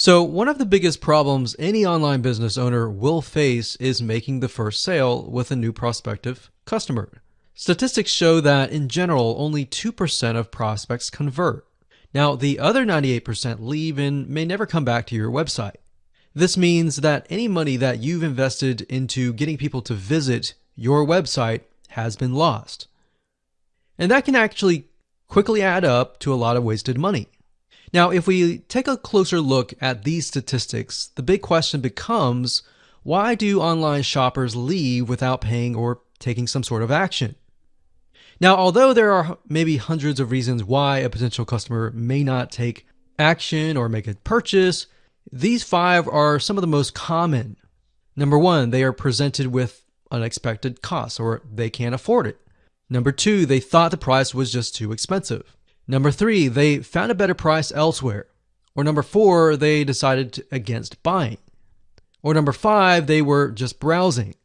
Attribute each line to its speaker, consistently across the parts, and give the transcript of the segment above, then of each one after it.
Speaker 1: So, one of the biggest problems any online business owner will face is making the first sale with a new prospective customer. Statistics show that in general, only 2% of prospects convert. Now, the other 98% leave and may never come back to your website. This means that any money that you've invested into getting people to visit your website has been lost. And that can actually quickly add up to a lot of wasted money. Now, if we take a closer look at these statistics, the big question becomes why do online shoppers leave without paying or taking some sort of action? Now, although there are maybe hundreds of reasons why a potential customer may not take action or make a purchase, these five are some of the most common. Number one, they are presented with unexpected costs or they can't afford it. Number two, they thought the price was just too expensive. Number three, they found a better price elsewhere. Or number four, they decided against buying. Or number five, they were just browsing.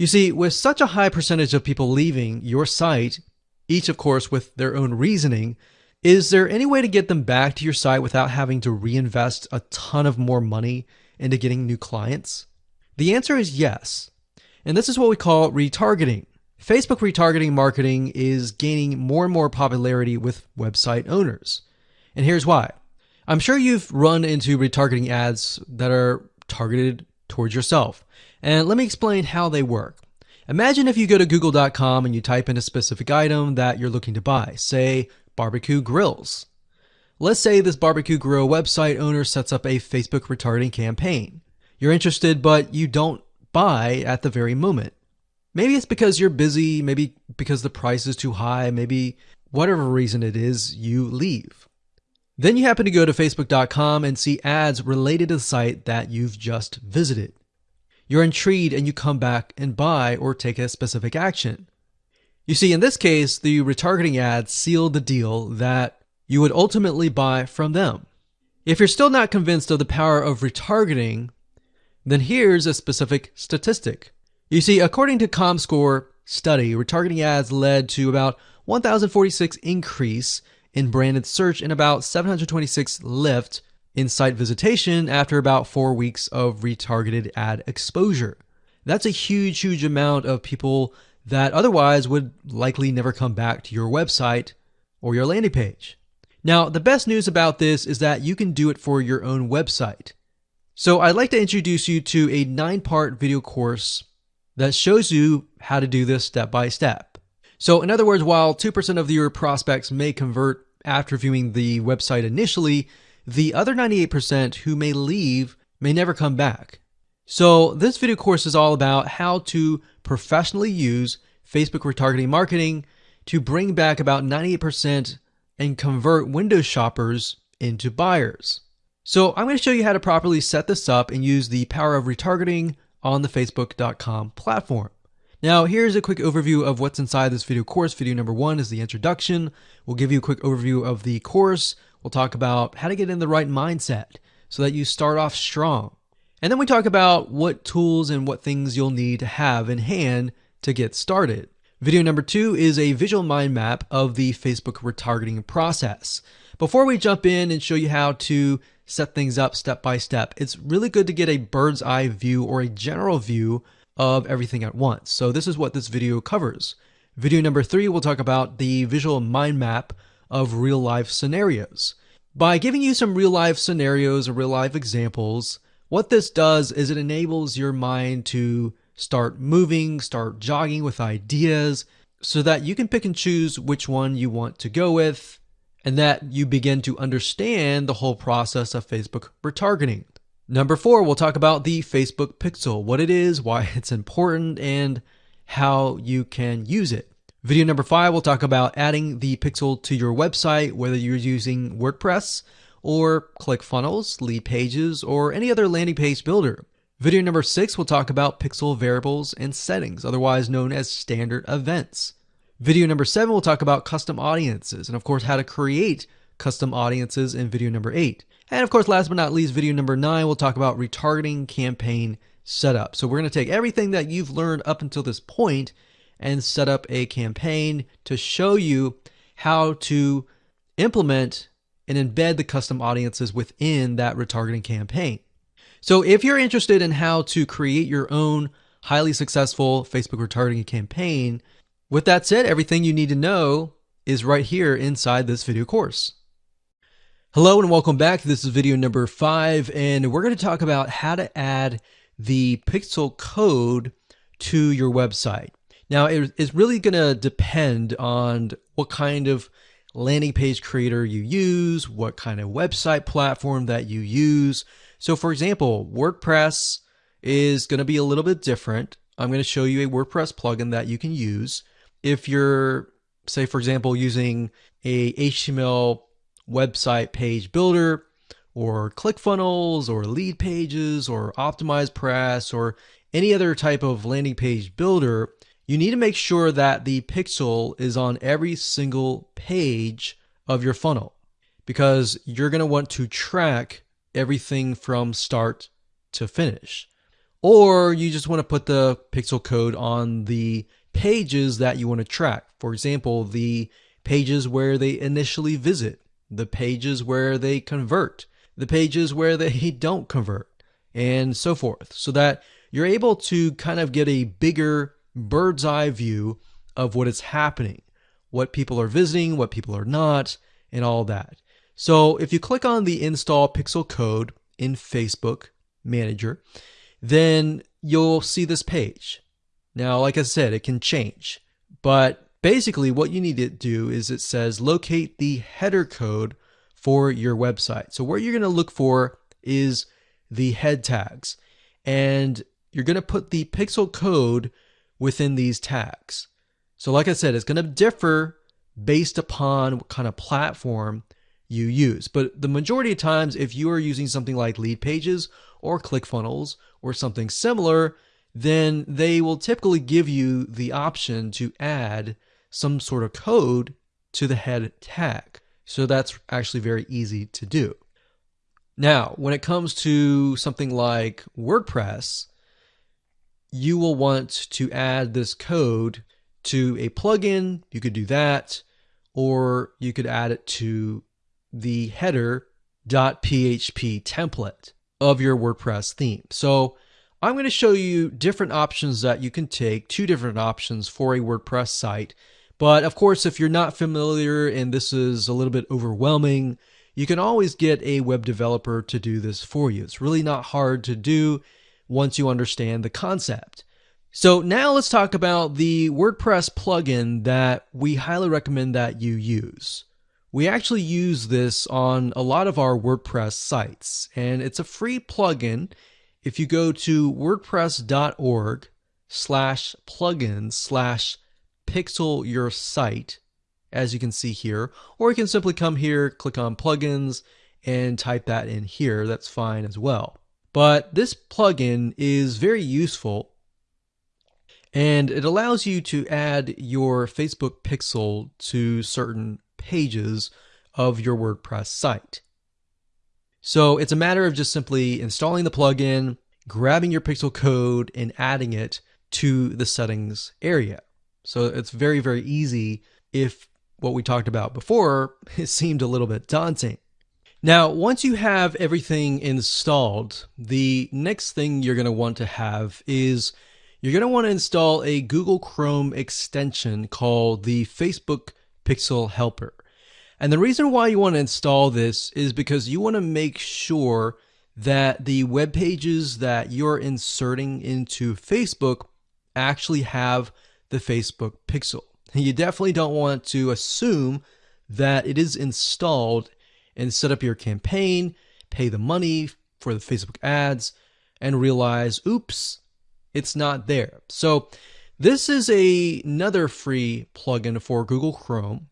Speaker 1: You see, with such a high percentage of people leaving your site, each of course with their own reasoning, is there any way to get them back to your site without having to reinvest a ton of more money into getting new clients? The answer is yes. And this is what we call retargeting. Facebook retargeting marketing is gaining more and more popularity with website owners. And here's why. I'm sure you've run into retargeting ads that are targeted towards yourself. And let me explain how they work. Imagine if you go to google.com and you type in a specific item that you're looking to buy, say barbecue grills. Let's say this barbecue grill website owner sets up a Facebook retargeting campaign. You're interested, but you don't buy at the very moment. Maybe it's because you're busy, maybe because the price is too high, maybe whatever reason it is, you leave. Then you happen to go to facebook.com and see ads related to the site that you've just visited. You're intrigued and you come back and buy or take a specific action. You see, in this case, the retargeting ads sealed the deal that you would ultimately buy from them. If you're still not convinced of the power of retargeting, then here's a specific statistic. You see, according to ComScore study, retargeting ads led to about 1046 increase in branded search and about 726 lift in site visitation after about 4 weeks of retargeted ad exposure. That's a huge huge amount of people that otherwise would likely never come back to your website or your landing page. Now, the best news about this is that you can do it for your own website. So I'd like to introduce you to a nine part video course that shows you how to do this step by step. So in other words, while 2% of your prospects may convert after viewing the website initially, the other 98% who may leave may never come back. So this video course is all about how to professionally use Facebook retargeting marketing to bring back about 98% and convert Windows shoppers into buyers. So I'm going to show you how to properly set this up and use the power of retargeting on the facebook.com platform. Now, here's a quick overview of what's inside this video course. Video number one is the introduction. We'll give you a quick overview of the course. We'll talk about how to get in the right mindset so that you start off strong. And then we talk about what tools and what things you'll need to have in hand to get started. Video number two is a visual mind map of the Facebook retargeting process. Before we jump in and show you how to set things up step by step. It's really good to get a bird's eye view or a general view of everything at once. So this is what this video covers. Video number three, we'll talk about the visual mind map of real life scenarios. By giving you some real life scenarios or real life examples, what this does is it enables your mind to start moving, start jogging with ideas so that you can pick and choose which one you want to go with and that you begin to understand the whole process of Facebook retargeting. Number four, we'll talk about the Facebook Pixel, what it is, why it's important, and how you can use it. Video number five, we'll talk about adding the Pixel to your website, whether you're using WordPress or ClickFunnels, Leadpages, or any other landing page builder. Video number six, we'll talk about Pixel variables and settings, otherwise known as standard events. Video number seven, we'll talk about custom audiences and, of course, how to create custom audiences in video number eight. And, of course, last but not least, video number nine, we'll talk about retargeting campaign setup. So, we're going to take everything that you've learned up until this point and set up a campaign to show you how to implement and embed the custom audiences within that retargeting campaign. So if you're interested in how to create your own highly successful Facebook retargeting campaign, with that said, everything you need to know is right here inside this video course. Hello and welcome back. This is video number five, and we're going to talk about how to add the pixel code to your website. Now, it's really going to depend on what kind of landing page creator you use, what kind of website platform that you use. So, for example, WordPress is going to be a little bit different. I'm going to show you a WordPress plugin that you can use. If you're, say, for example, using a HTML website page builder or ClickFunnels or Leadpages or OptimizePress or any other type of landing page builder, you need to make sure that the pixel is on every single page of your funnel because you're going to want to track everything from start to finish. Or you just want to put the pixel code on the pages that you want to track. For example, the pages where they initially visit, the pages where they convert, the pages where they don't convert, and so forth, so that you're able to kind of get a bigger bird's eye view of what is happening, what people are visiting, what people are not, and all that. So if you click on the install pixel code in Facebook Manager, then you'll see this page. Now, like I said, it can change, but basically what you need to do is it says locate the header code for your website. So what you're going to look for is the head tags and you're going to put the pixel code within these tags. So like I said, it's going to differ based upon what kind of platform you use. But the majority of times, if you are using something like Leadpages or ClickFunnels or something similar, then they will typically give you the option to add some sort of code to the head tag. So that's actually very easy to do. Now, when it comes to something like WordPress, you will want to add this code to a plugin. You could do that, or you could add it to the header.php template of your WordPress theme. So I'm going to show you different options that you can take, two different options for a WordPress site. But of course, if you're not familiar and this is a little bit overwhelming, you can always get a web developer to do this for you. It's really not hard to do once you understand the concept. So now let's talk about the WordPress plugin that we highly recommend that you use. We actually use this on a lot of our WordPress sites, and it's a free plugin. If you go to wordpress.org slash plugins slash pixel your site, as you can see here, or you can simply come here, click on plugins, and type that in here. That's fine as well. But this plugin is very useful and it allows you to add your Facebook pixel to certain pages of your WordPress site. So it's a matter of just simply installing the plugin, grabbing your pixel code, and adding it to the settings area. So it's very, very easy if what we talked about before it seemed a little bit daunting. Now, once you have everything installed, the next thing you're going to want to have is you're going to want to install a Google Chrome extension called the Facebook Pixel Helper. And the reason why you want to install this is because you want to make sure that the web pages that you're inserting into Facebook actually have the Facebook pixel. You definitely don't want to assume that it is installed and set up your campaign, pay the money for the Facebook ads, and realize, oops, it's not there. So this is a, another free plugin for Google Chrome.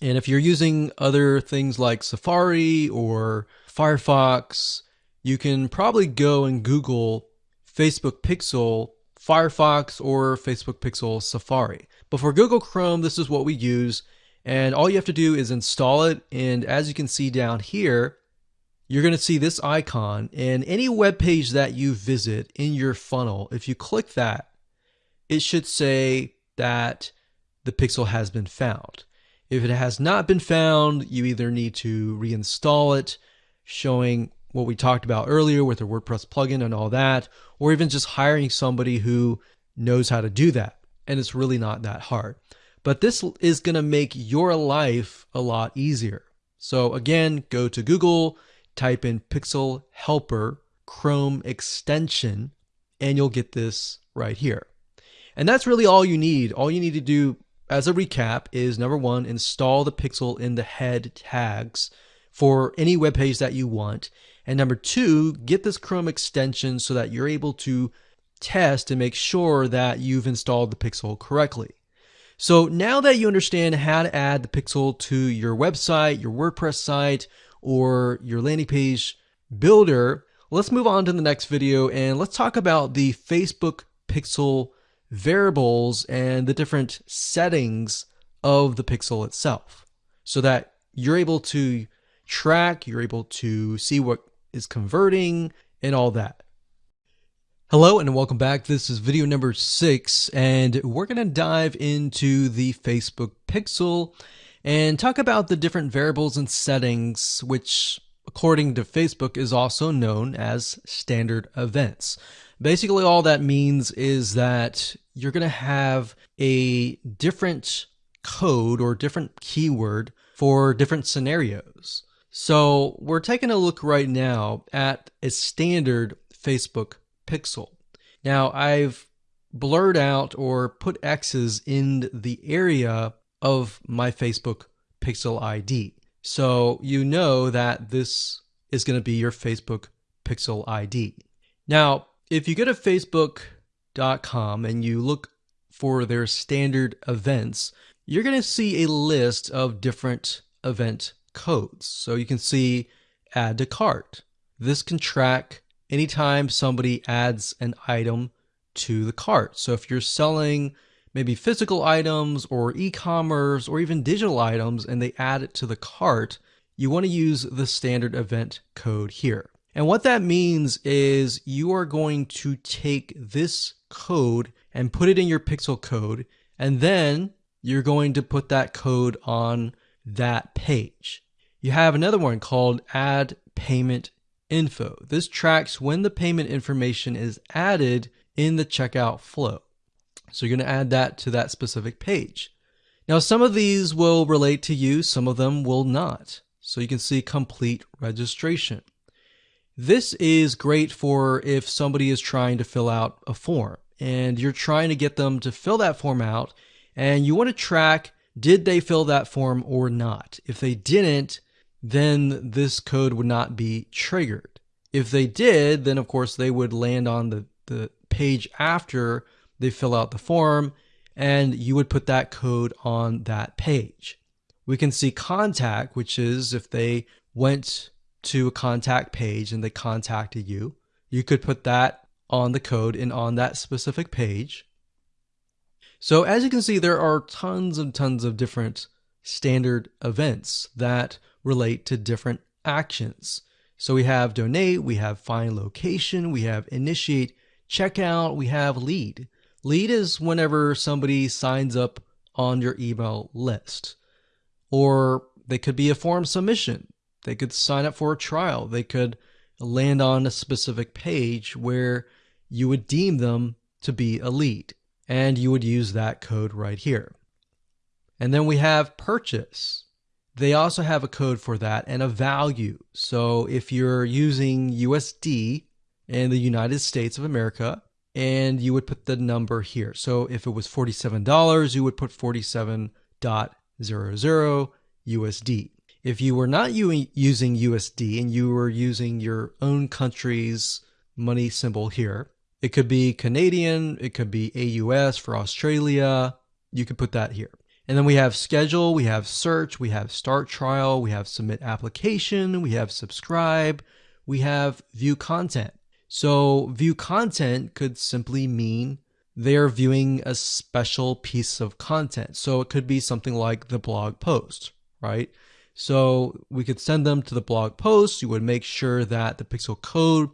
Speaker 1: And if you're using other things like Safari or Firefox, you can probably go and Google Facebook Pixel Firefox or Facebook Pixel Safari. But for Google Chrome, this is what we use. And all you have to do is install it. And as you can see down here, you're going to see this icon and any web page that you visit in your funnel. If you click that, it should say that the pixel has been found. If it has not been found, you either need to reinstall it, showing what we talked about earlier with the WordPress plugin and all that, or even just hiring somebody who knows how to do that. And it's really not that hard. But this is going to make your life a lot easier. So again, go to Google, type in Pixel Helper Chrome extension, and you'll get this right here. And that's really all you need. All you need to do as a recap is number one, install the pixel in the head tags for any web page that you want. And number two, get this Chrome extension so that you're able to test and make sure that you've installed the pixel correctly. So now that you understand how to add the pixel to your website, your WordPress site, or your landing page builder, let's move on to the next video and let's talk about the Facebook pixel variables and the different settings of the pixel itself so that you're able to track, you're able to see what is converting and all that. Hello and welcome back. This is video number six, and we're going to dive into the Facebook pixel and talk about the different variables and settings, which according to Facebook is also known as standard events. Basically, all that means is that you're going to have a different code or different keyword for different scenarios. So we're taking a look right now at a standard Facebook pixel. Now I've blurred out or put X's in the area of my Facebook pixel ID. So you know that this is going to be your Facebook pixel ID. Now, if you go to facebook.com and you look for their standard events, you're going to see a list of different event codes. So you can see add to cart. This can track anytime somebody adds an item to the cart. So if you're selling maybe physical items or e-commerce or even digital items and they add it to the cart, you want to use the standard event code here. And what that means is you are going to take this code and put it in your pixel code, and then you're going to put that code on that page. You have another one called add payment info. This tracks when the payment information is added in the checkout flow. So you're going to add that to that specific page. Now, some of these will relate to you, some of them will not. So you can see complete registration. This is great for if somebody is trying to fill out a form and you're trying to get them to fill that form out and you want to track did they fill that form or not. If they didn't, then this code would not be triggered. If they did, then of course they would land on the, the page after they fill out the form and you would put that code on that page. We can see contact, which is if they went to a contact page and they contacted you, you could put that on the code and on that specific page. So as you can see, there are tons and tons of different standard events that relate to different actions. So we have donate, we have find location, we have initiate checkout, we have lead. Lead is whenever somebody signs up on your email list. Or they could be a form submission. They could sign up for a trial. They could land on a specific page where you would deem them to be lead and you would use that code right here. And then we have purchase. They also have a code for that and a value. So if you're using USD in the United States of America, and you would put the number here. So if it was $47, you would put 47.00 USD. If you were not using USD and you were using your own country's money symbol here, it could be Canadian, it could be AUS for Australia. You could put that here. And then we have schedule, we have search, we have start trial, we have submit application, we have subscribe, we have view content. So view content could simply mean they're viewing a special piece of content. So it could be something like the blog post, right? So we could send them to the blog post. You would make sure that the pixel code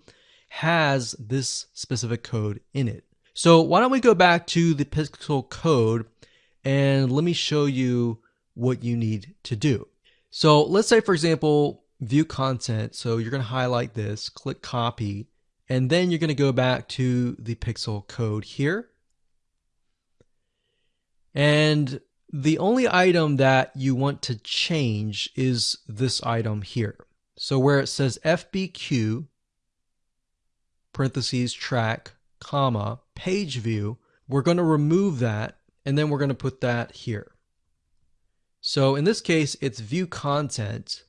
Speaker 1: has this specific code in it. So why don't we go back to the pixel code and let me show you what you need to do. So let's say, for example, view content. So you're going to highlight this, click copy, and then you're going to go back to the pixel code here. And the only item that you want to change is this item here. So where it says FBQ, parentheses, track, comma, page view, we're going to remove that and then we're going to put that here. So in this case, it's view content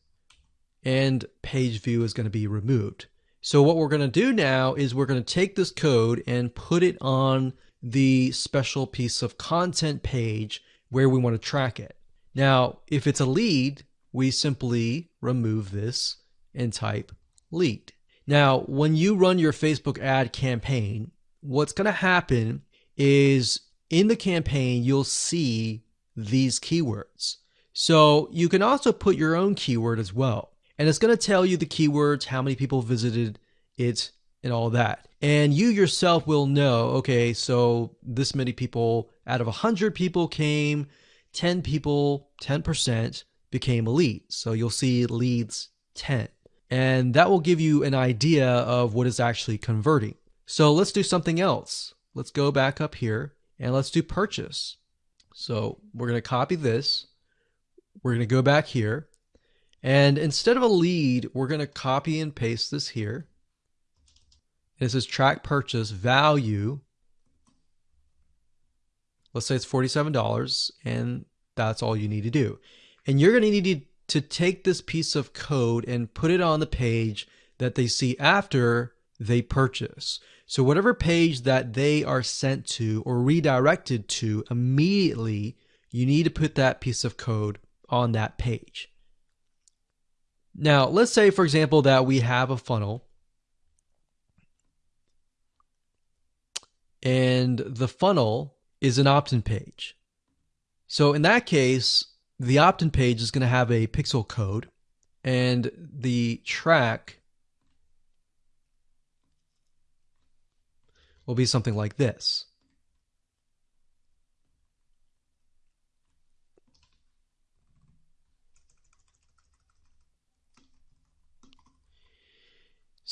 Speaker 1: and page view is going to be removed. So what we're going to do now is we're going to take this code and put it on the special piece of content page where we want to track it. Now, if it's a lead, we simply remove this and type lead. Now, when you run your Facebook ad campaign, what's going to happen is in the campaign, you'll see these keywords. So you can also put your own keyword as well. And it's going to tell you the keywords, how many people visited it, and all that. And you yourself will know, okay, so this many people out of 100 people came, 10 people, 10% became lead. So you'll see leads 10. And that will give you an idea of what is actually converting. So let's do something else. Let's go back up here and let's do purchase. So we're going to copy this. We're going to go back here. And instead of a lead, we're going to copy and paste this here. It says track purchase value. Let's say it's $47 and that's all you need to do. And you're going to need to take this piece of code and put it on the page that they see after they purchase. So whatever page that they are sent to or redirected to immediately, you need to put that piece of code on that page. Now, let's say, for example, that we have a funnel and the funnel is an opt-in page. So in that case, the opt-in page is going to have a pixel code and the track will be something like this.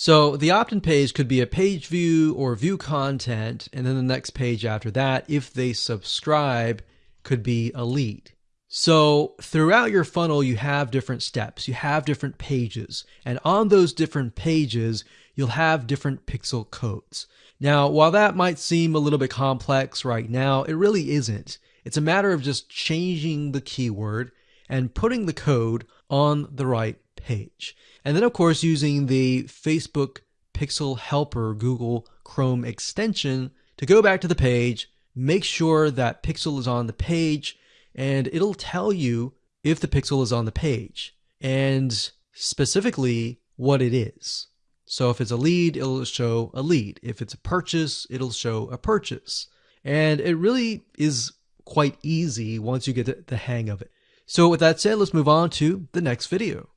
Speaker 1: So the opt-in page could be a page view or view content, and then the next page after that, if they subscribe, could be a lead. So throughout your funnel, you have different steps, you have different pages, and on those different pages, you'll have different pixel codes. Now, while that might seem a little bit complex right now, it really isn't. It's a matter of just changing the keyword and putting the code on the right page. And then, of course, using the Facebook Pixel Helper Google Chrome extension to go back to the page, make sure that pixel is on the page, and it'll tell you if the pixel is on the page and specifically what it is. So if it's a lead, it'll show a lead. If it's a purchase, it'll show a purchase. And it really is quite easy once you get the hang of it. So with that said, let's move on to the next video.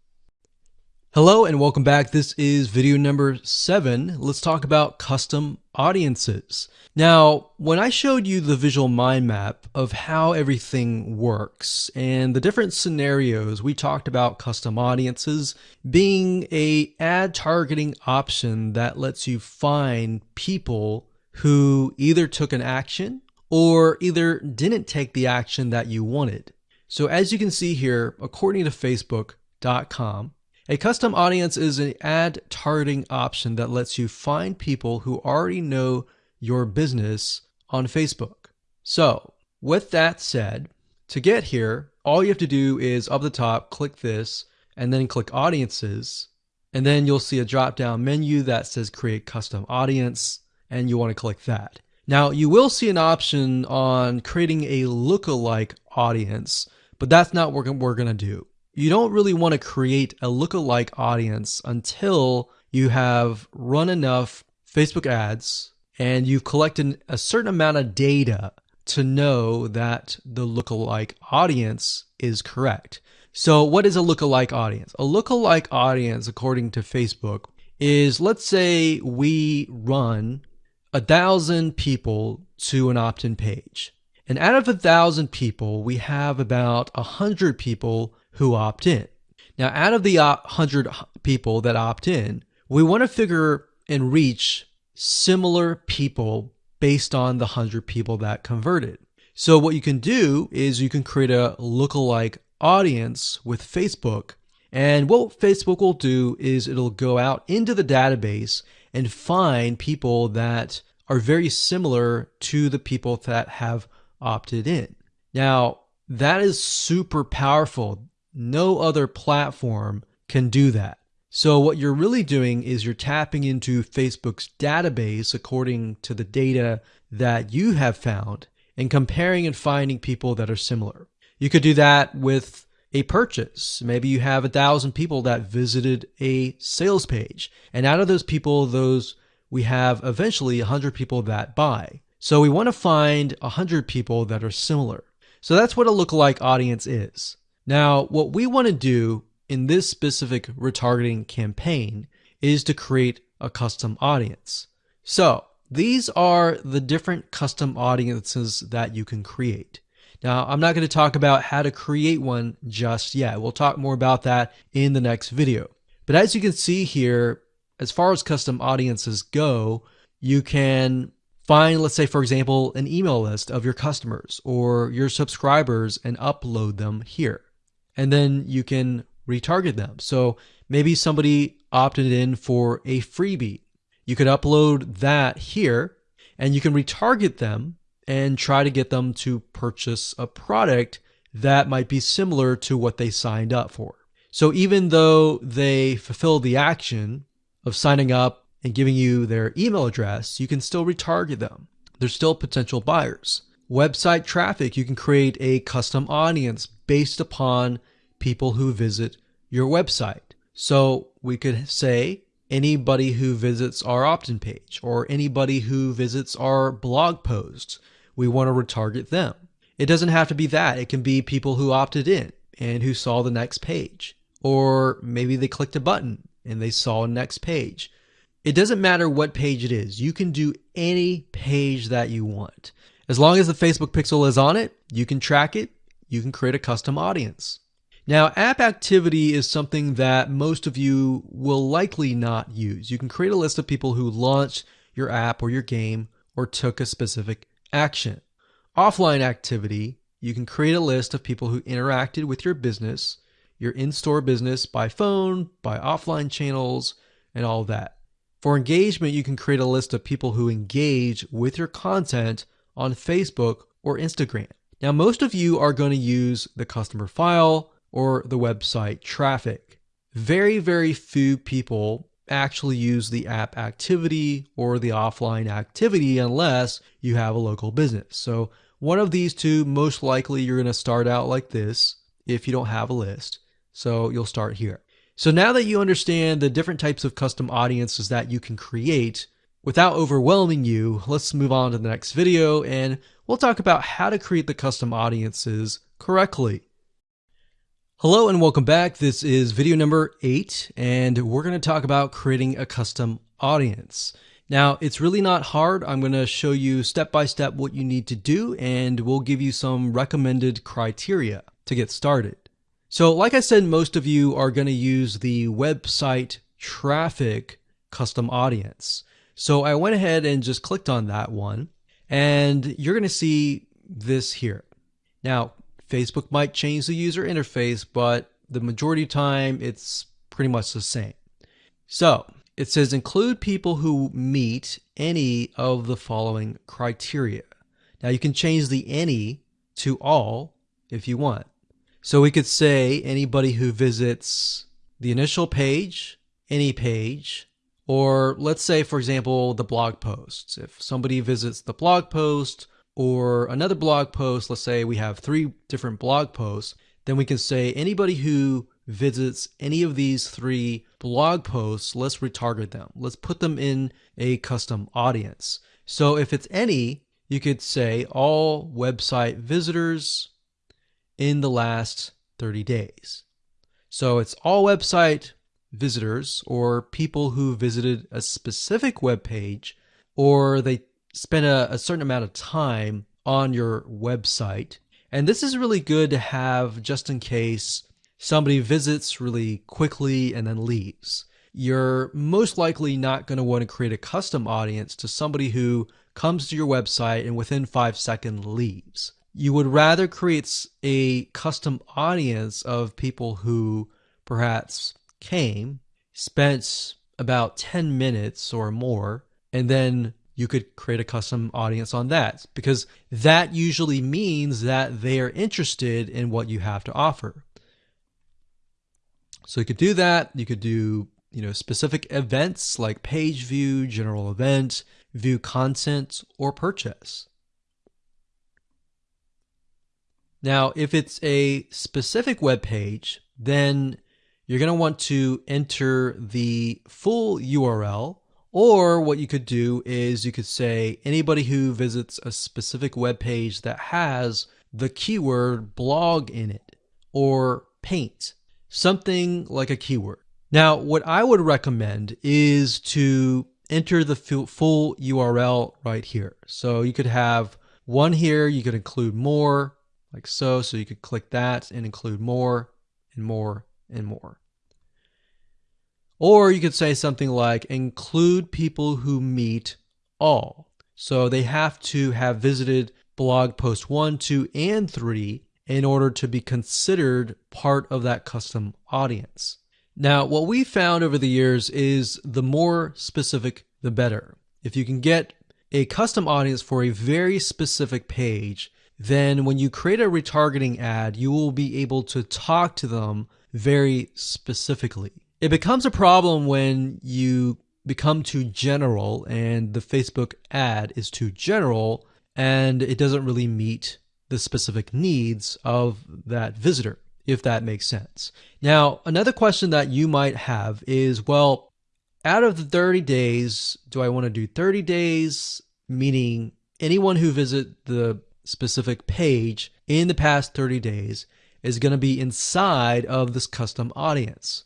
Speaker 1: Hello and welcome back. This is video number seven. Let's talk about custom audiences. Now, when I showed you the visual mind map of how everything works and the different scenarios, we talked about custom audiences being a ad targeting option that lets you find people who either took an action or either didn't take the action that you wanted. So as you can see here, according to facebook.com, a custom audience is an ad targeting option that lets you find people who already know your business on Facebook. So, with that said, to get here, all you have to do is up the top, click this, and then click audiences. And then you'll see a drop down menu that says create custom audience, and you want to click that. Now, you will see an option on creating a lookalike audience, but that's not what we're going to do you don't really want to create a lookalike audience until you have run enough Facebook ads and you've collected a certain amount of data to know that the lookalike audience is correct. So what is a lookalike audience? A lookalike audience, according to Facebook, is let's say we run a thousand people to an opt-in page. And out of a thousand people, we have about a hundred people who opt in. Now, out of the uh, hundred people that opt in, we want to figure and reach similar people based on the hundred people that converted. So what you can do is you can create a lookalike audience with Facebook. And what Facebook will do is it'll go out into the database and find people that are very similar to the people that have opted in. Now, that is super powerful. No other platform can do that. So, what you're really doing is you're tapping into Facebook's database according to the data that you have found and comparing and finding people that are similar. You could do that with a purchase. Maybe you have a thousand people that visited a sales page. And out of those people, those we have eventually a hundred people that buy. So we want to find a hundred people that are similar. So that's what a lookalike audience is. Now, what we want to do in this specific retargeting campaign is to create a custom audience. So these are the different custom audiences that you can create. Now, I'm not going to talk about how to create one just yet. We'll talk more about that in the next video. But as you can see here, as far as custom audiences go, you can find, let's say, for example, an email list of your customers or your subscribers and upload them here. And then you can retarget them. So maybe somebody opted in for a freebie. You could upload that here and you can retarget them and try to get them to purchase a product that might be similar to what they signed up for. So even though they fulfill the action of signing up and giving you their email address, you can still retarget them. They're still potential buyers. Website traffic, you can create a custom audience based upon people who visit your website. So we could say anybody who visits our opt-in page or anybody who visits our blog posts we want to retarget them. It doesn't have to be that. It can be people who opted in and who saw the next page. Or maybe they clicked a button and they saw next page. It doesn't matter what page it is. You can do any page that you want. As long as the Facebook pixel is on it, you can track it. You can create a custom audience. Now, app activity is something that most of you will likely not use. You can create a list of people who launched your app or your game or took a specific action. Offline activity, you can create a list of people who interacted with your business, your in store business by phone, by offline channels, and all that. For engagement, you can create a list of people who engage with your content on Facebook or Instagram. Now, most of you are going to use the customer file or the website traffic. Very, very few people actually use the app activity or the offline activity unless you have a local business. So one of these two, most likely you're going to start out like this if you don't have a list. So you'll start here. So now that you understand the different types of custom audiences that you can create, without overwhelming you, let's move on to the next video and we'll talk about how to create the custom audiences correctly. Hello and welcome back. This is video number eight, and we're going to talk about creating a custom audience. Now, it's really not hard. I'm going to show you step by step what you need to do, and we'll give you some recommended criteria to get started. So, like I said, most of you are going to use the website traffic custom audience. So, I went ahead and just clicked on that one, and you're going to see this here. Now, Facebook might change the user interface, but the majority of time it's pretty much the same. So it says include people who meet any of the following criteria. Now you can change the any to all if you want. So we could say anybody who visits the initial page, any page, or let's say, for example, the blog posts. If somebody visits the blog post or another blog post, let's say we have three different blog posts, then we can say anybody who visits any of these three blog posts, let's retarget them. Let's put them in a custom audience. So if it's any, you could say all website visitors in the last 30 days. So it's all website visitors or people who visited a specific web page or they spend a, a certain amount of time on your website. And this is really good to have just in case somebody visits really quickly and then leaves. You're most likely not going to want to create a custom audience to somebody who comes to your website and within five seconds leaves. You would rather create a custom audience of people who perhaps came, spent about 10 minutes or more, and then you could create a custom audience on that because that usually means that they are interested in what you have to offer. So you could do that. You could do, you know, specific events like page view, general event, view content, or purchase. Now, if it's a specific web page, then you're going to want to enter the full URL or what you could do is you could say anybody who visits a specific web page that has the keyword blog in it or paint, something like a keyword. Now, what I would recommend is to enter the full URL right here. So you could have one here, you could include more like so. So you could click that and include more and more and more. Or you could say something like include people who meet all. So they have to have visited blog post 1, 2, and 3 in order to be considered part of that custom audience. Now, what we found over the years is the more specific, the better. If you can get a custom audience for a very specific page, then when you create a retargeting ad, you will be able to talk to them very specifically. It becomes a problem when you become too general and the Facebook ad is too general and it doesn't really meet the specific needs of that visitor, if that makes sense. Now, another question that you might have is well, out of the 30 days, do I want to do 30 days, meaning anyone who visit the specific page in the past 30 days is going to be inside of this custom audience?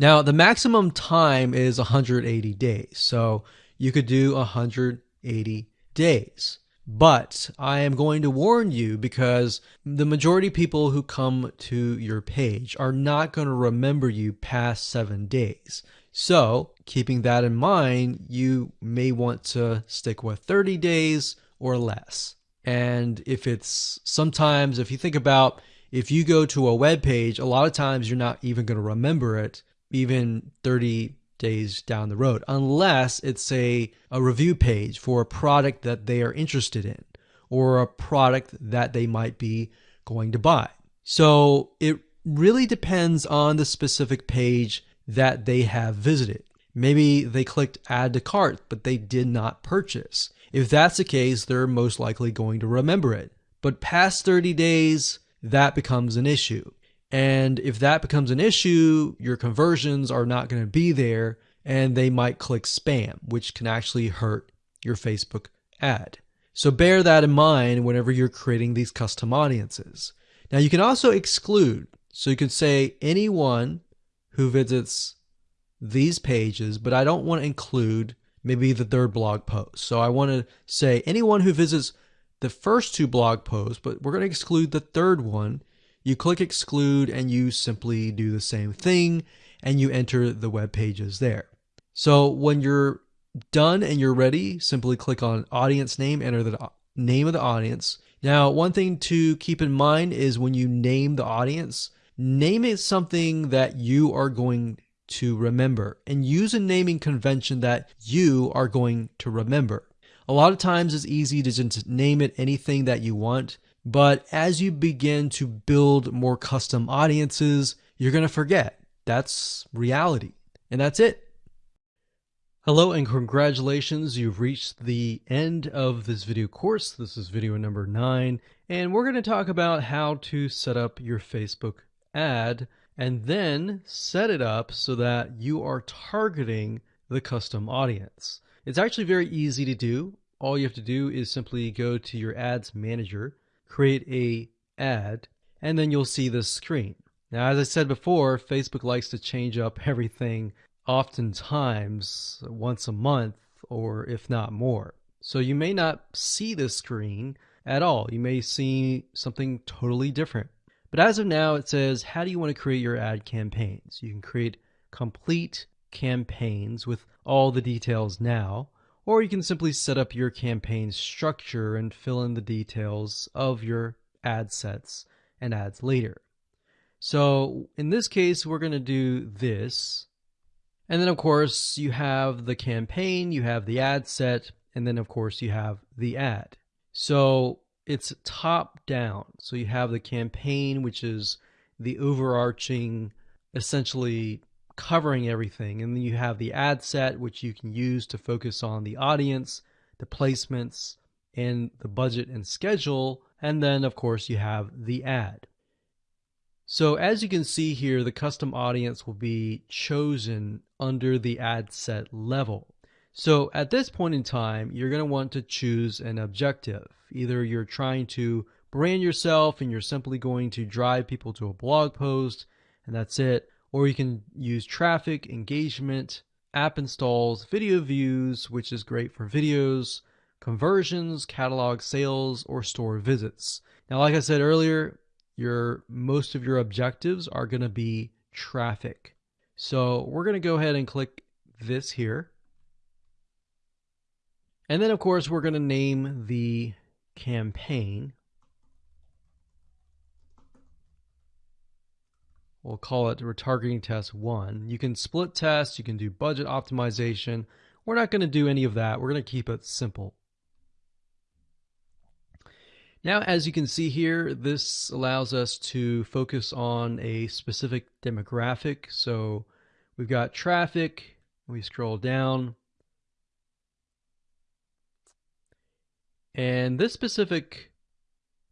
Speaker 1: Now, the maximum time is 180 days. So you could do 180 days. But I am going to warn you because the majority of people who come to your page are not going to remember you past seven days. So, keeping that in mind, you may want to stick with 30 days or less. And if it's sometimes, if you think about if you go to a web page, a lot of times you're not even going to remember it even 30 days down the road, unless it's a, a review page for a product that they are interested in or a product that they might be going to buy. So it really depends on the specific page that they have visited. Maybe they clicked add to cart, but they did not purchase. If that's the case, they're most likely going to remember it. But past 30 days, that becomes an issue. And if that becomes an issue, your conversions are not going to be there and they might click spam, which can actually hurt your Facebook ad. So bear that in mind whenever you're creating these custom audiences. Now you can also exclude. So you could say anyone who visits these pages, but I don't want to include maybe the third blog post. So I want to say anyone who visits the first two blog posts, but we're going to exclude the third one you click exclude and you simply do the same thing and you enter the web pages there. So when you're done and you're ready, simply click on audience name, enter the name of the audience. Now, one thing to keep in mind is when you name the audience, name it something that you are going to remember and use a naming convention that you are going to remember. A lot of times it's easy to just name it anything that you want, but as you begin to build more custom audiences, you're going to forget. That's reality. And that's it. Hello and congratulations. You've reached the end of this video course. This is video number nine. And we're going to talk about how to set up your Facebook ad and then set it up so that you are targeting the custom audience. It's actually very easy to do. All you have to do is simply go to your ads manager create a ad, and then you'll see this screen. Now, as I said before, Facebook likes to change up everything oftentimes once a month or if not more. So you may not see this screen at all. You may see something totally different. But as of now, it says, how do you want to create your ad campaigns? You can create complete campaigns with all the details now, or you can simply set up your campaign structure and fill in the details of your ad sets and ads later. So in this case, we're going to do this. And then, of course, you have the campaign, you have the ad set, and then, of course, you have the ad. So it's top down. So you have the campaign, which is the overarching, essentially covering everything. And then you have the ad set, which you can use to focus on the audience, the placements, and the budget and schedule. And then, of course, you have the ad. So as you can see here, the custom audience will be chosen under the ad set level. So at this point in time, you're going to want to choose an objective. Either you're trying to brand yourself and you're simply going to drive people to a blog post and that's it. Or you can use traffic, engagement, app installs, video views, which is great for videos, conversions, catalog sales, or store visits. Now, like I said earlier, your most of your objectives are going to be traffic. So we're going to go ahead and click this here. And then, of course, we're going to name the campaign. We'll call it retargeting test one. You can split test, you can do budget optimization. We're not going to do any of that. We're going to keep it simple. Now, as you can see here, this allows us to focus on a specific demographic. So we've got traffic, we scroll down, And this specific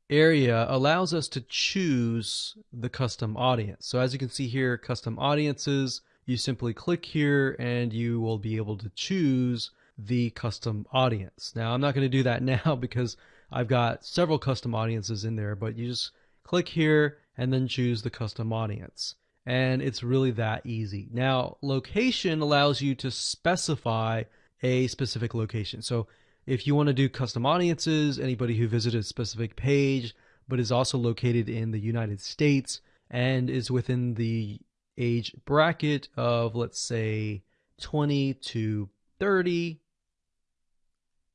Speaker 1: area allows us to choose the custom audience. So as you can see here, custom audiences, you simply click here and you will be able to choose the custom audience. Now I'm not going to do that now because I've got several custom audiences in there, but you just click here and then choose the custom audience. And it's really that easy. Now, location allows you to specify a specific location. So if you want to do custom audiences, anybody who visited a specific page but is also located in the United States and is within the age bracket of, let's say, 20 to 30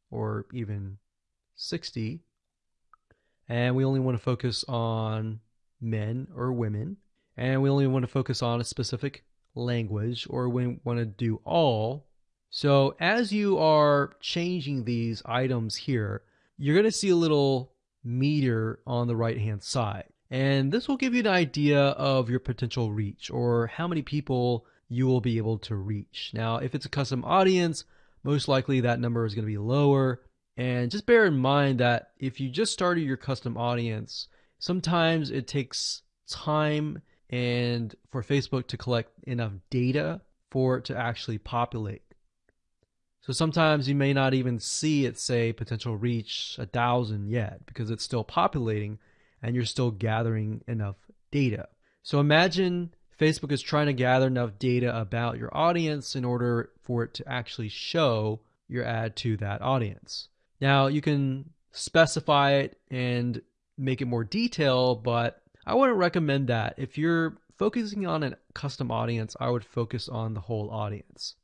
Speaker 1: or even 60. And we only want to focus on men or women. And we only want to focus on a specific language or we want to do all so as you are changing these items here, you're going to see a little meter on the right hand side. And this will give you an idea of your potential reach or how many people you will be able to reach. Now, if it's a custom audience, most likely that number is going to be lower. And just bear in mind that if you just started your custom audience, sometimes it takes time and for Facebook to collect enough data for it to actually populate. So sometimes you may not even see it say potential reach a thousand yet because it's still populating and you're still gathering enough data. So imagine Facebook is trying to gather enough data about your audience in order for it to actually show your ad to that audience. Now you can specify it and make it more detailed, but I wouldn't recommend that. If you're focusing on a custom audience, I would focus on the whole audience.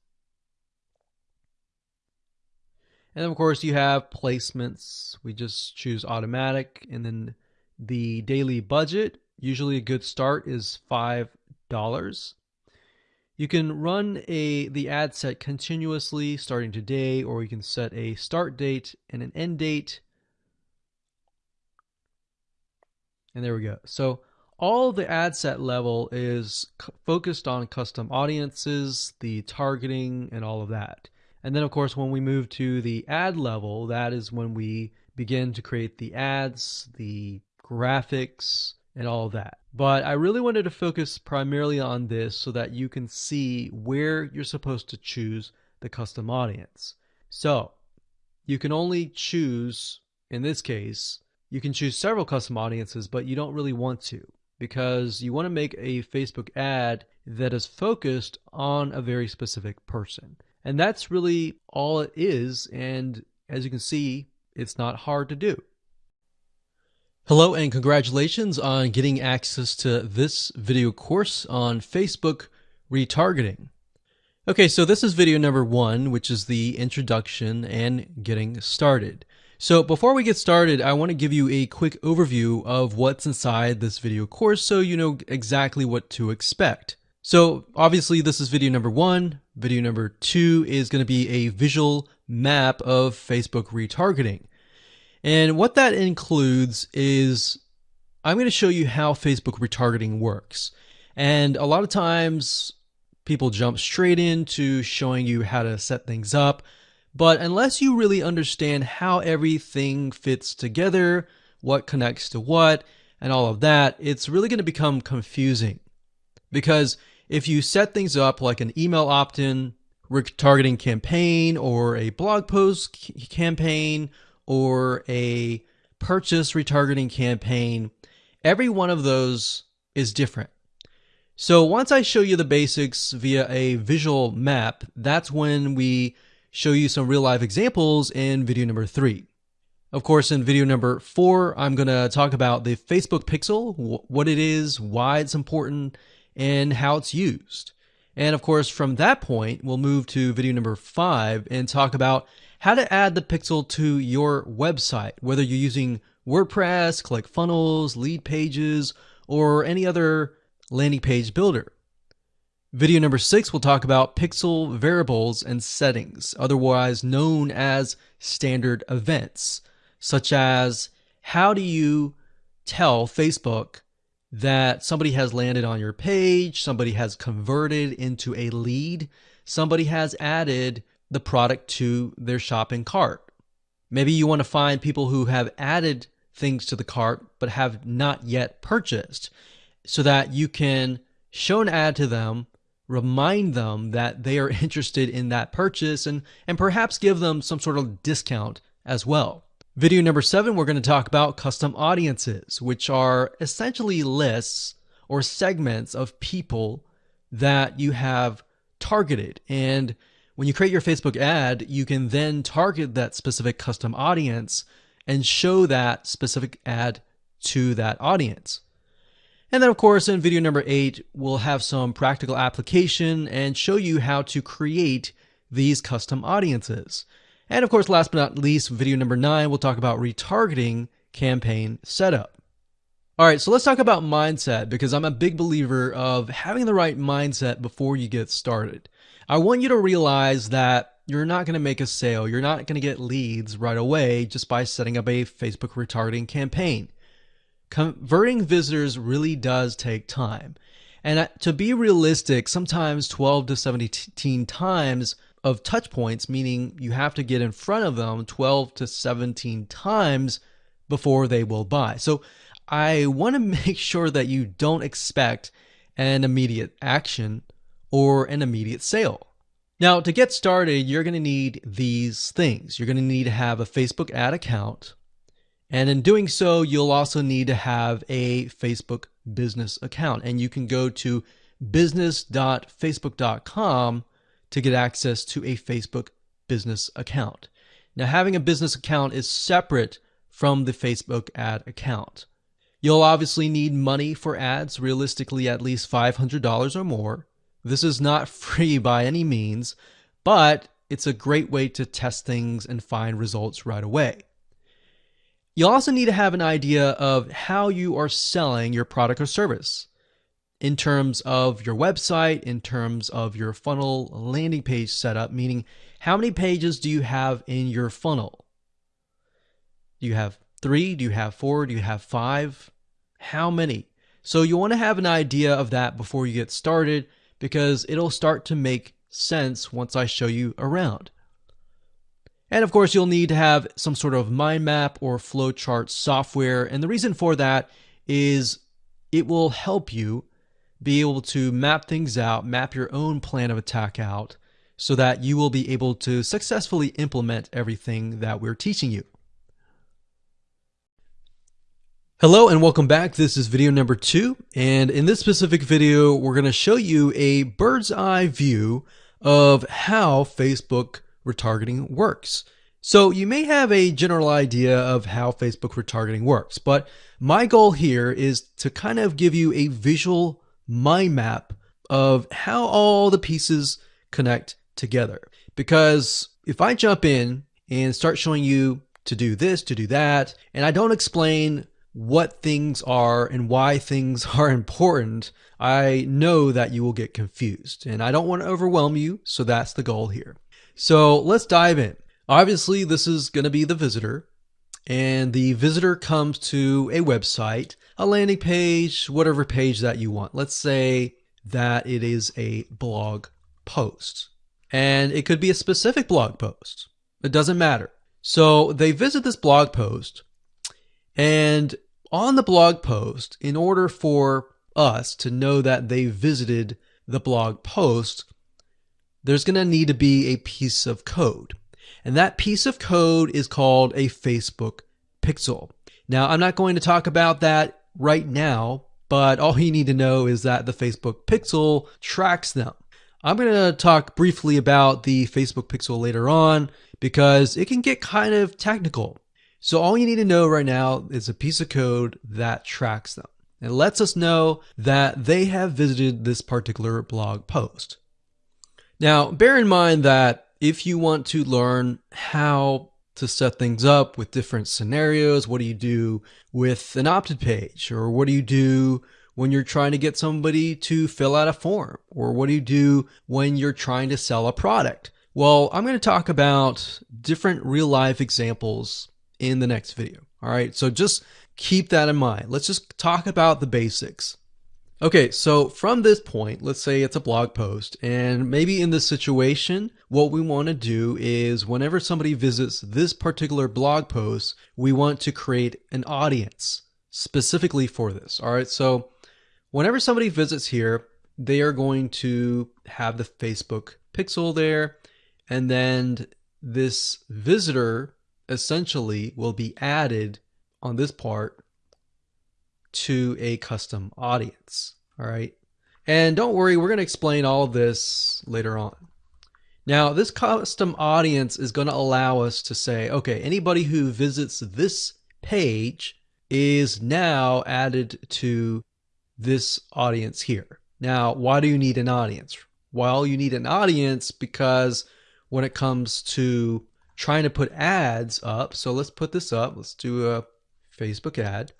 Speaker 1: And then of course you have placements. We just choose automatic and then the daily budget, usually a good start is $5. You can run a the ad set continuously starting today or you can set a start date and an end date. And there we go. So all the ad set level is focused on custom audiences, the targeting and all of that. And then, of course, when we move to the ad level, that is when we begin to create the ads, the graphics, and all that. But I really wanted to focus primarily on this so that you can see where you're supposed to choose the custom audience. So you can only choose, in this case, you can choose several custom audiences, but you don't really want to because you want to make a Facebook ad that is focused on a very specific person. And that's really all it is. And as you can see, it's not hard to do. Hello and congratulations on getting access to this video course on Facebook retargeting. Okay, so this is video number one, which is the introduction and getting started. So before we get started, I want to give you a quick overview of what's inside this video course so you know exactly what to expect. So obviously this is video number one. Video number two is going to be a visual map of Facebook retargeting. And what that includes is I'm going to show you how Facebook retargeting works. And a lot of times people jump straight into showing you how to set things up. But unless you really understand how everything fits together, what connects to what, and all of that, it's really going to become confusing. Because if you set things up like an email opt in retargeting campaign or a blog post campaign or a purchase retargeting campaign, every one of those is different. So once I show you the basics via a visual map, that's when we show you some real life examples in video number three. Of course, in video number four, I'm going to talk about the Facebook Pixel, what it is, why it's important, and how it's used. And of course, from that point, we'll move to video number five and talk about how to add the pixel to your website, whether you're using WordPress, ClickFunnels, Leadpages, or any other landing page builder. Video number six we'll talk about pixel variables and settings, otherwise known as standard events, such as how do you tell Facebook that somebody has landed on your page, somebody has converted into a lead, somebody has added the product to their shopping cart. Maybe you want to find people who have added things to the cart but have not yet purchased so that you can show an ad to them, remind them that they are interested in that purchase and, and perhaps give them some sort of discount as well. Video number seven, we're going to talk about custom audiences, which are essentially lists or segments of people that you have targeted. And when you create your Facebook ad, you can then target that specific custom audience and show that specific ad to that audience. And then, of course, in video number eight, we'll have some practical application and show you how to create these custom audiences. And of course, last but not least, video number nine, we'll talk about retargeting campaign setup. All right, so let's talk about mindset because I'm a big believer of having the right mindset before you get started. I want you to realize that you're not going to make a sale. You're not going to get leads right away just by setting up a Facebook retargeting campaign. Converting visitors really does take time. And to be realistic, sometimes 12 to 17 times of touch points, meaning you have to get in front of them 12 to 17 times before they will buy. So I want to make sure that you don't expect an immediate action or an immediate sale. Now, to get started, you're going to need these things. You're going to need to have a Facebook ad account. And in doing so, you'll also need to have a Facebook business account. And you can go to business.facebook.com to get access to a Facebook business account. Now, having a business account is separate from the Facebook ad account. You'll obviously need money for ads, realistically at least $500 or more. This is not free by any means, but it's a great way to test things and find results right away. You'll also need to have an idea of how you are selling your product or service in terms of your website, in terms of your funnel landing page setup, meaning how many pages do you have in your funnel? Do you have three? Do you have four? Do you have five? How many? So you want to have an idea of that before you get started because it'll start to make sense once I show you around. And of course, you'll need to have some sort of mind map or flowchart software. And the reason for that is it will help you be able to map things out, map your own plan of attack out, so that you will be able to successfully implement everything that we're teaching you. Hello and welcome back. This is video number two. And in this specific video, we're going to show you a bird's eye view of how Facebook retargeting works. So you may have a general idea of how Facebook retargeting works, but my goal here is to kind of give you a visual mind map of how all the pieces connect together. Because if I jump in and start showing you to do this, to do that, and I don't explain what things are and why things are important, I know that you will get confused. And I don't want to overwhelm you, so that's the goal here. So let's dive in. Obviously, this is going to be the visitor, and the visitor comes to a website, a landing page, whatever page that you want. Let's say that it is a blog post, and it could be a specific blog post. It doesn't matter. So they visit this blog post, and on the blog post, in order for us to know that they visited the blog post, there's going to need to be a piece of code. And that piece of code is called a Facebook pixel. Now, I'm not going to talk about that right now, but all you need to know is that the Facebook pixel tracks them. I'm going to talk briefly about the Facebook pixel later on because it can get kind of technical. So all you need to know right now is a piece of code that tracks them. It lets us know that they have visited this particular blog post. Now, bear in mind that if you want to learn how to set things up with different scenarios, what do you do with an opted page? Or what do you do when you're trying to get somebody to fill out a form? Or what do you do when you're trying to sell a product? Well, I'm going to talk about different real life examples in the next video. All right. So just keep that in mind. Let's just talk about the basics. Okay, so from this point, let's say it's a blog post, and maybe in this situation, what we want to do is whenever somebody visits this particular blog post, we want to create an audience specifically for this. All right, so whenever somebody visits here, they are going to have the Facebook pixel there, and then this visitor essentially will be added on this part to a custom audience. All right. And don't worry, we're going to explain all this later on. Now, this custom audience is going to allow us to say, okay, anybody who visits this page is now added to this audience here. Now, why do you need an audience? Well, you need an audience because when it comes to trying to put ads up, so let's put this up. Let's do a Facebook ad.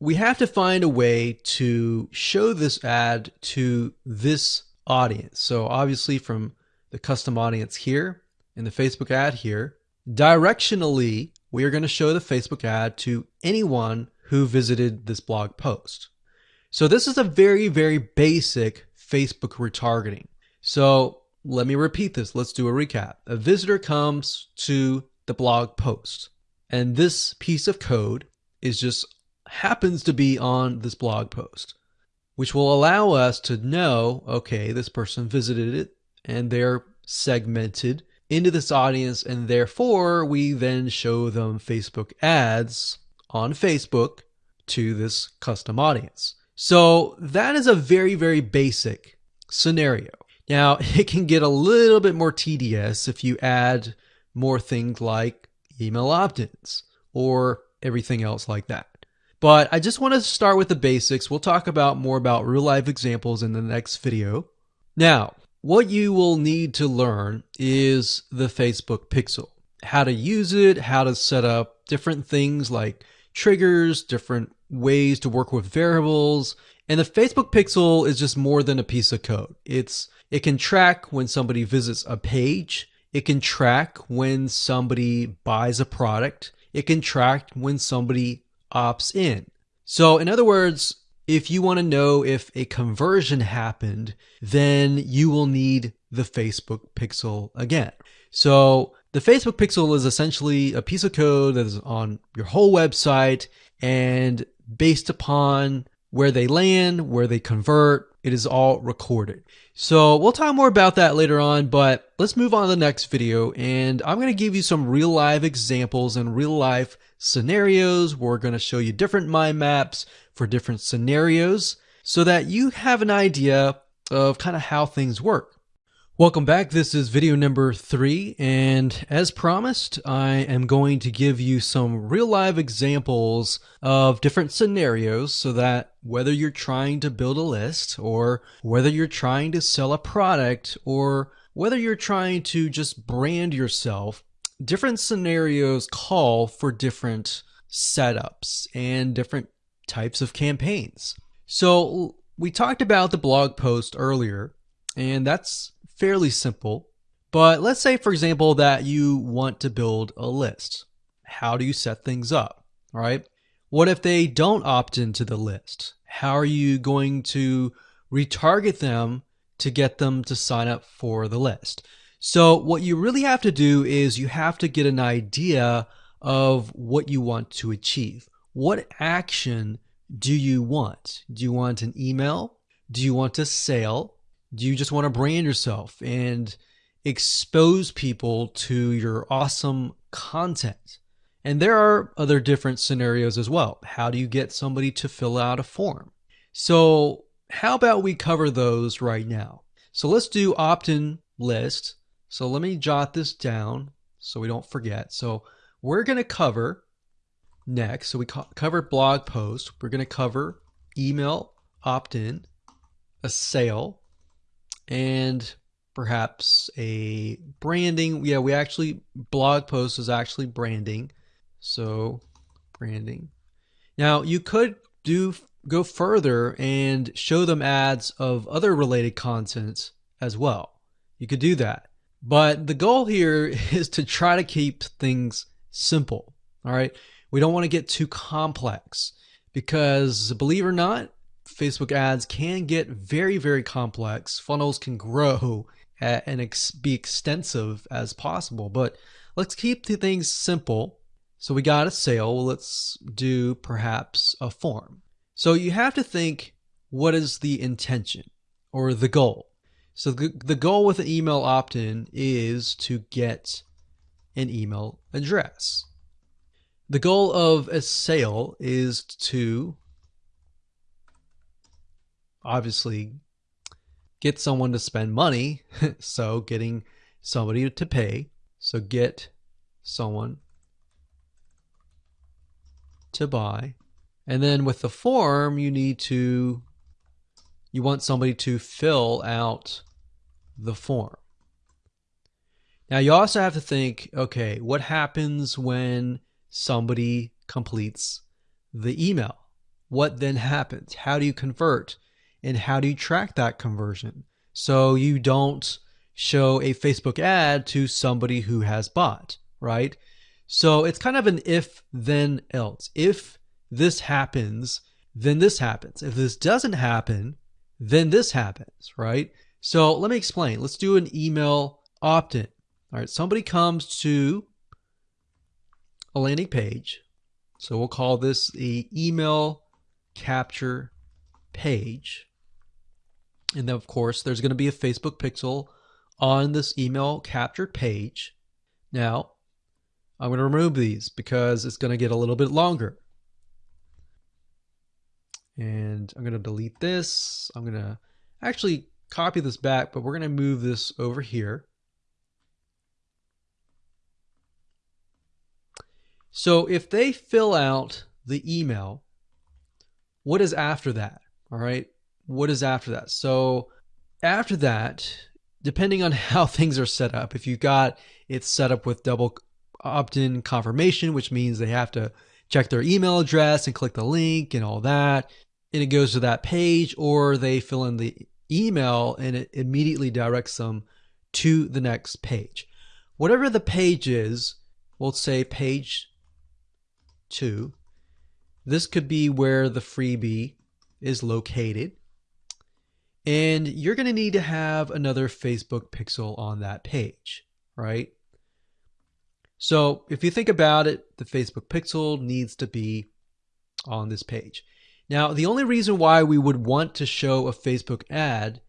Speaker 1: We have to find a way to show this ad to this audience. So obviously from the custom audience here in the Facebook ad here, directionally, we are going to show the Facebook ad to anyone who visited this blog post. So this is a very, very basic Facebook retargeting. So let me repeat this. Let's do a recap. A visitor comes to the blog post and this piece of code is just happens to be on this blog post, which will allow us to know, okay, this person visited it and they're segmented into this audience. And therefore we then show them Facebook ads on Facebook to this custom audience. So that is a very, very basic scenario. Now it can get a little bit more tedious if you add more things like email opt-ins or everything else like that. But I just want to start with the basics. We'll talk about more about real life examples in the next video. Now, what you will need to learn is the Facebook pixel. How to use it, how to set up different things like triggers, different ways to work with variables. And the Facebook pixel is just more than a piece of code. It's it can track when somebody visits a page. It can track when somebody buys a product. It can track when somebody opts in. So, in other words, if you want to know if a conversion happened, then you will need the Facebook pixel again. So, the Facebook pixel is essentially a piece of code that is on your whole website and based upon where they land, where they convert, it is all recorded. So we'll talk more about that later on, but let's move on to the next video and I'm going to give you some real life examples and real life scenarios. We're going to show you different mind maps for different scenarios so that you have an idea of kind of how things work. Welcome back. This is video number three, and as promised, I am going to give you some real live examples of different scenarios so that whether you're trying to build a list or whether you're trying to sell a product or whether you're trying to just brand yourself, different scenarios call for different setups and different types of campaigns. So we talked about the blog post earlier, and that's fairly simple. But let's say, for example, that you want to build a list. How do you set things up? right? What if they don't opt into the list? How are you going to retarget them to get them to sign up for the list? So, what you really have to do is you have to get an idea of what you want to achieve. What action do you want? Do you want an email? Do you want a sale? Do you just want to brand yourself and expose people to your awesome content? And there are other different scenarios as well. How do you get somebody to fill out a form? So, how about we cover those right now? So, let's do opt in list. So, let me jot this down so we don't forget. So, we're going to cover next. So, we co- covered blog post. We're going to cover email opt in, a sale, and perhaps a branding. Yeah, we actually, blog post is actually branding. So, branding. Now, you could do go further and show them ads of other related content as well. You could do that. But the goal here is to try to keep things simple. All right. We don't want to get too complex because believe it or not, Facebook ads can get very, very complex. Funnels can grow and ex- be extensive as possible, but let's keep the things simple. So we got a sale. Let's do perhaps a form. So you have to think what is the intention or the goal? So the, the goal with an email opt in is to get an email address. The goal of a sale is to obviously get someone to spend money. so getting somebody to pay. So get someone to buy. And then with the form, you need to, you want somebody to fill out the form. Now you also have to think, okay, what happens when somebody completes the email? What then happens? How do you convert? and how do you track that conversion so you don't show a Facebook ad to somebody who has bought, right? So it's kind of an if then else. If this happens, then this happens. If this doesn't happen, then this happens, right? So let me explain. Let's do an email opt in. All right, somebody comes to a landing page. So we'll call this the email capture page. And then, of course, there's going to be a Facebook pixel on this email capture page. Now, I'm going to remove these because it's going to get a little bit longer. And I'm going to delete this. I'm going to actually copy this back, but we're going to move this over here. So if they fill out the email, what is after that? All right what is after that? So after that, depending on how things are set up, if you got it set up with double opt-in confirmation, which means they have to check their email address and click the link and all that, and it goes to that page, or they fill in the email and it immediately directs them to the next page. Whatever the page is, we'll say page two. This could be where the freebie is located. And you're going to need to have another Facebook pixel on that page, right? So if you think about it, the Facebook pixel needs to be on this page. Now, the only reason why we would want to show a Facebook ad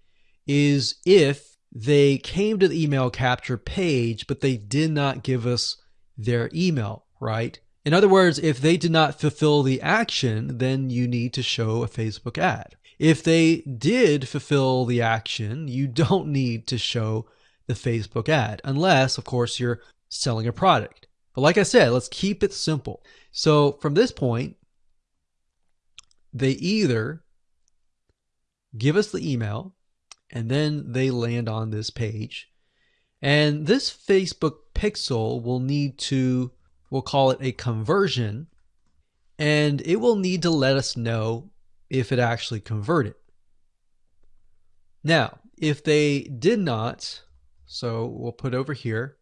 Speaker 1: is if they came to the email capture page, but they did not give us their email, right? In other words, if they did not fulfill the action, then you need to show a Facebook ad. If they did fulfill the action, you don't need to show the Facebook ad, unless, of course, you're selling a product. But like I said, let's keep it simple. So from this point, they either give us the email and then they land on this page. And this Facebook pixel will need to, we'll call it a conversion, and it will need to let us know if it actually converted. Now, if they did not, so we'll put over here,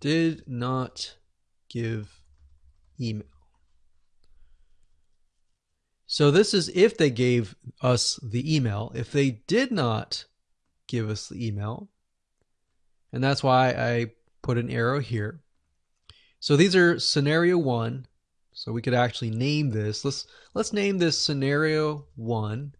Speaker 1: did not give email. So this is if they gave us the email. If they did not give us the email, and that's why I put an arrow here. So these are scenario one. So we could actually name this. Let's let's name this scenario one.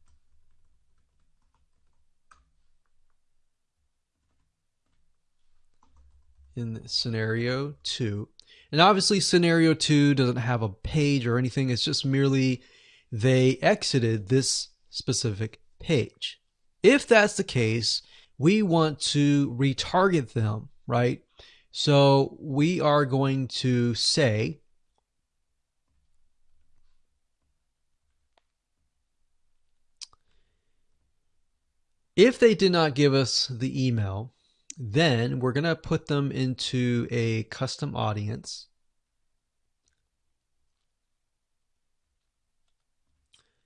Speaker 1: In scenario two. And obviously scenario two doesn't have a page or anything. It's just merely they exited this specific page. If that's the case, we want to retarget them, right? So we are going to say if they did not give us the email, then we're going to put them into a custom audience.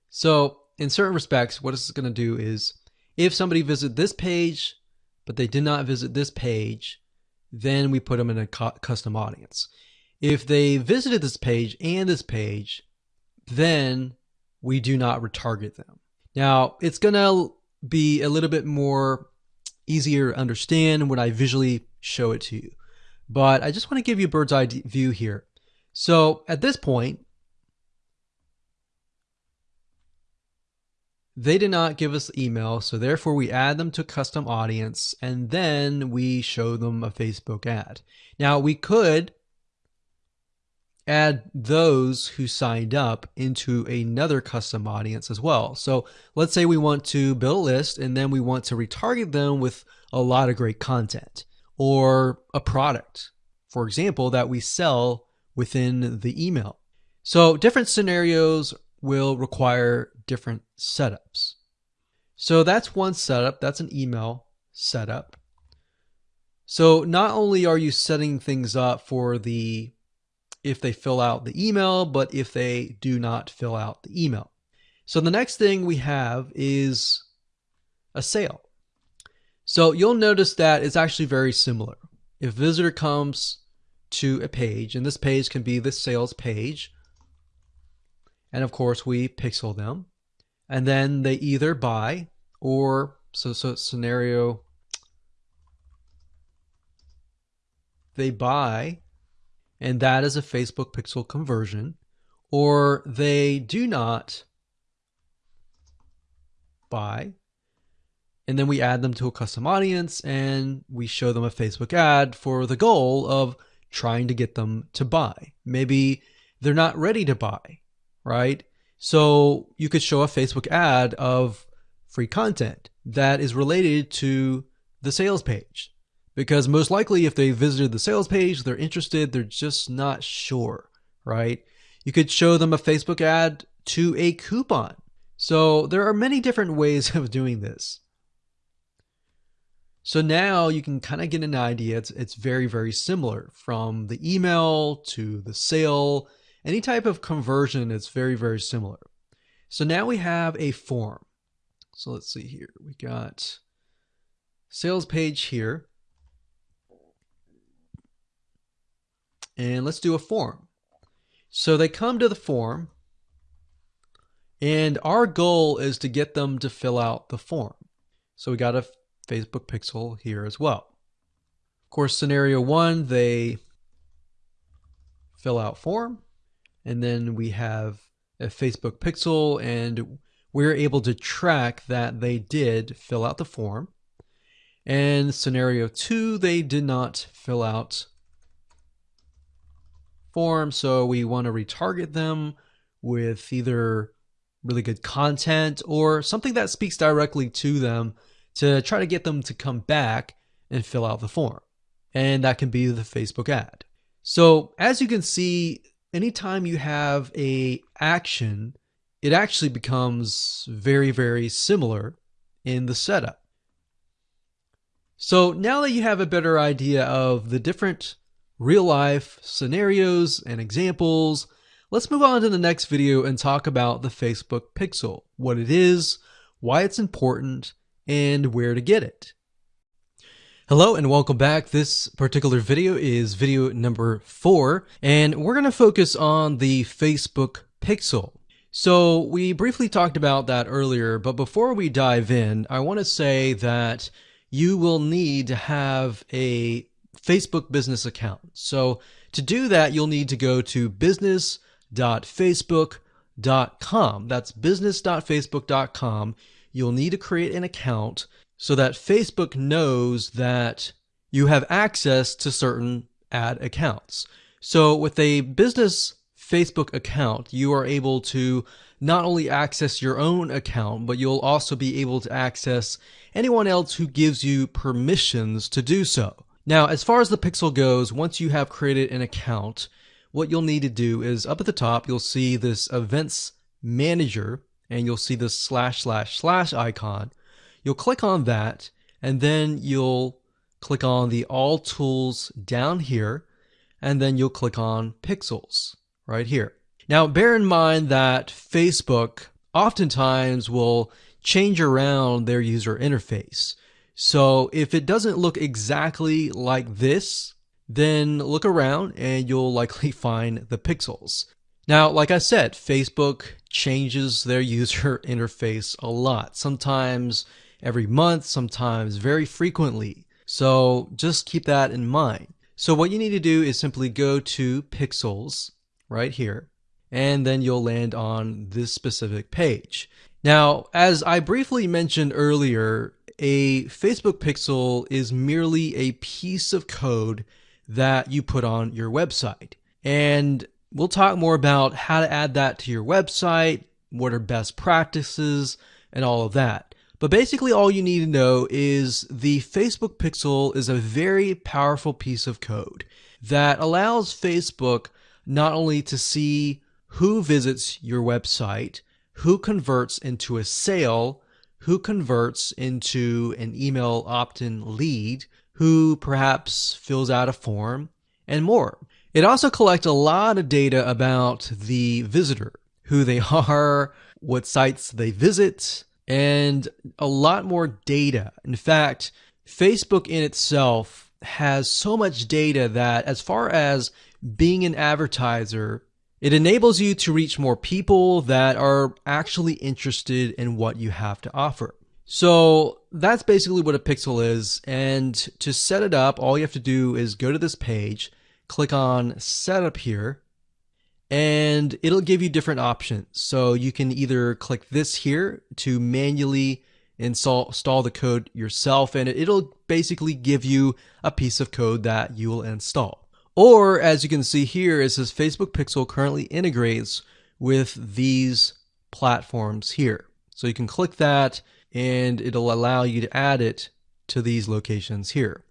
Speaker 1: So in certain respects, what it's going to do is if somebody visit this page, but they did not visit this page, then we put them in a custom audience. If they visited this page and this page, then we do not retarget them. Now, it's going to be a little bit more easier to understand when I visually show it to you. But I just want to give you a bird's eye view here. So at this point, They did not give us email, so therefore we add them to custom audience and then we show them a Facebook ad. Now we could add those who signed up into another custom audience as well. So let's say we want to build a list and then we want to retarget them with a lot of great content or a product, for example, that we sell within the email. So different scenarios will require different setups. So that's one setup, that's an email setup. So not only are you setting things up for the if they fill out the email, but if they do not fill out the email. So the next thing we have is a sale. So you'll notice that it's actually very similar. If visitor comes to a page, and this page can be the sales page, and of course we pixel them and then they either buy or so so scenario they buy and that is a Facebook pixel conversion or they do not buy and then we add them to a custom audience and we show them a Facebook ad for the goal of trying to get them to buy. Maybe they're not ready to buy right? So you could show a Facebook ad of free content that is related to the sales page. Because most likely, if they visited the sales page, they're interested, they're just not sure, right? You could show them a Facebook ad to a coupon. So there are many different ways of doing this. So now you can kind of get an idea. It's, it's very, very similar from the email to the sale any type of conversion it's very, very similar. So now we have a form. So let's see here. We got sales page here. And let's do a form. So they come to the form and our goal is to get them to fill out the form. So we got a Facebook pixel here as well. Of course, scenario one, they fill out form and then we have a Facebook pixel and we're able to track that they did fill out the form. And scenario two, they did not fill out form, so we want to retarget them with either really good content or something that speaks directly to them to try to get them to come back and fill out the form. And that can be the Facebook ad. So as you can see, anytime you have a action, it actually becomes very, very similar in the setup. So now that you have a better idea of the different real life scenarios and examples, let's move on to the next video and talk about the Facebook Pixel, what it is, why it's important, and where to get it. Hello and welcome back. This particular video is video number four, and we're going to focus on the Facebook Pixel. So we briefly talked about that earlier, but before we dive in, I want to say that you will need to have a Facebook business account. So to do that, you'll need to go to business.facebook.com. That's business.facebook.com. You'll need to create an account so that Facebook knows that you have access to certain ad accounts. So with a business Facebook account, you are able to not only access your own account, but you'll also be able to access anyone else who gives you permissions to do so. Now, as far as the Pixel goes, once you have created an account, what you'll need to do is up at the top, you'll see this events manager and you'll see this slash slash slash icon. You'll click on that and then you'll click on the all tools down here and then you'll click on pixels right here. Now bear in mind that Facebook oftentimes will change around their user interface. So if it doesn't look exactly like this, then look around and you'll likely find the pixels. Now, like I said, Facebook changes their user interface a lot. Sometimes every month, sometimes very frequently. So just keep that in mind. So what you need to do is simply go to pixels right here, and then you'll land on this specific page. Now, as I briefly mentioned earlier, a Facebook pixel is merely a piece of code that you put on your website. And we'll talk more about how to add that to your website, what are best practices, and all of that. But basically all you need to know is the Facebook Pixel is a very powerful piece of code that allows Facebook not only to see who visits your website, who converts into a sale, who converts into an email opt-in lead, who perhaps fills out a form, and more. It also collects a lot of data about the visitor, who they are, what sites they visit, and a lot more data. In fact, Facebook in itself has so much data that as far as being an advertiser, it enables you to reach more people that are actually interested in what you have to offer. So that's basically what a pixel is. And to set it up, all you have to do is go to this page, click on setup here, and it'll give you different options. So you can either click this here to manually install, install the code yourself, and it'll basically give you a piece of code that you will install. Or as you can see here, it says Facebook Pixel currently integrates with these platforms here. So you can click that and it'll allow you to add it to these locations here.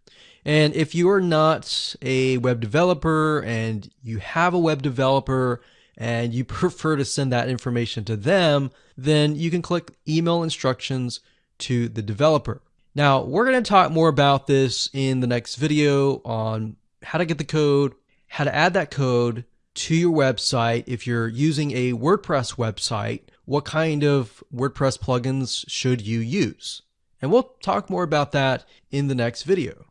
Speaker 1: And if you are not a web developer and you have a web developer and you prefer to send that information to them, then you can click email instructions to the developer. Now, we're going to talk more about this in the next video on how to get the code, how to add that code to your website. If you're using a WordPress website, what kind of WordPress plugins should you use? And we'll talk more about that in the next video.